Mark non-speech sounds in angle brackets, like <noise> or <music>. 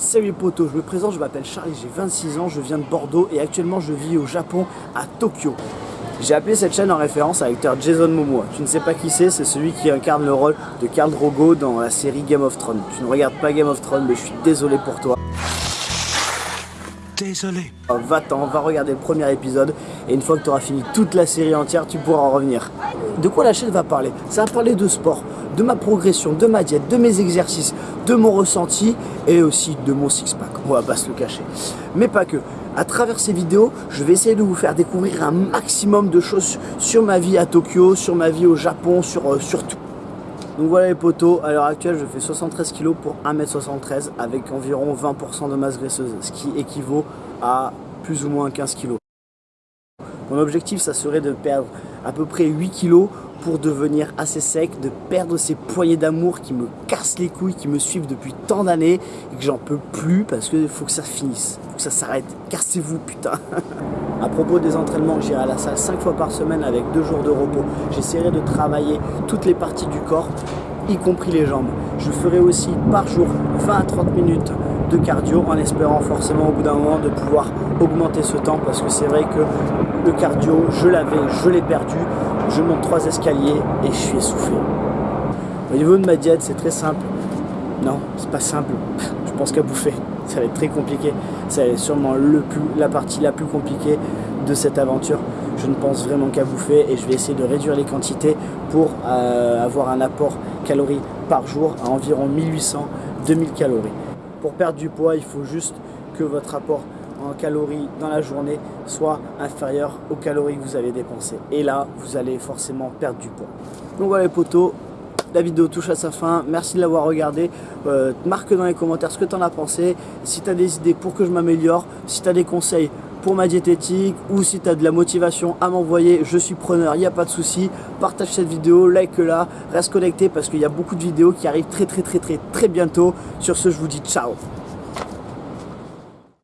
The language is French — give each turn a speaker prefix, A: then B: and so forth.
A: Salut potos, je me présente, je m'appelle Charlie, j'ai 26 ans, je viens de Bordeaux et actuellement je vis au Japon, à Tokyo. J'ai appelé cette chaîne en référence à l'acteur Jason Momoa. Tu ne sais pas qui c'est, c'est celui qui incarne le rôle de Khal Drogo dans la série Game of Thrones. Tu ne regardes pas Game of Thrones, mais je suis désolé pour toi.
B: Désolé.
A: Va-t'en, va regarder le premier épisode et une fois que tu auras fini toute la série entière, tu pourras en revenir. De quoi la chaîne va parler? Ça va parler de sport, de ma progression, de ma diète, de mes exercices, de mon ressenti et aussi de mon six-pack. On va pas se le cacher. Mais pas que. À travers ces vidéos, je vais essayer de vous faire découvrir un maximum de choses sur ma vie à Tokyo, sur ma vie au Japon, sur, euh, sur tout. Donc voilà les potos, à l'heure actuelle je fais 73 kg pour 1m73 avec environ 20% de masse graisseuse, ce qui équivaut à plus ou moins 15 kg. Mon objectif ça serait de perdre à peu près 8 kg pour devenir assez sec, de perdre ces poignées d'amour qui me cassent les couilles, qui me suivent depuis tant d'années et que j'en peux plus parce qu'il faut que ça finisse, faut que ça s'arrête. Cassez-vous putain <laughs> À propos des entraînements, j'irai à la salle 5 fois par semaine avec 2 jours de repos. J'essaierai de travailler toutes les parties du corps, y compris les jambes. Je ferai aussi par jour 20 à 30 minutes de cardio en espérant forcément au bout d'un moment de pouvoir augmenter ce temps parce que c'est vrai que le cardio, je l'avais, je l'ai perdu. Je monte trois escaliers et je suis essoufflé. Au niveau de ma diète, c'est très simple. Non, c'est pas simple. <laughs> Pense qu'à bouffer, ça va être très compliqué. C'est sûrement le plus, la partie la plus compliquée de cette aventure. Je ne pense vraiment qu'à bouffer et je vais essayer de réduire les quantités pour euh, avoir un apport calories par jour à environ 1800-2000 calories. Pour perdre du poids, il faut juste que votre apport en calories dans la journée soit inférieur aux calories que vous avez dépensées. Et là, vous allez forcément perdre du poids. Donc voilà les potos, la vidéo touche à sa fin. Merci de l'avoir regardé. Euh, marque dans les commentaires ce que tu en as pensé. Si tu as des idées pour que je m'améliore, si tu as des conseils pour ma diététique ou si tu as de la motivation à m'envoyer, je suis preneur, il n'y a pas de souci. Partage cette vidéo, like-la, reste connecté parce qu'il y a beaucoup de vidéos qui arrivent très très très très très bientôt. Sur ce, je vous dis ciao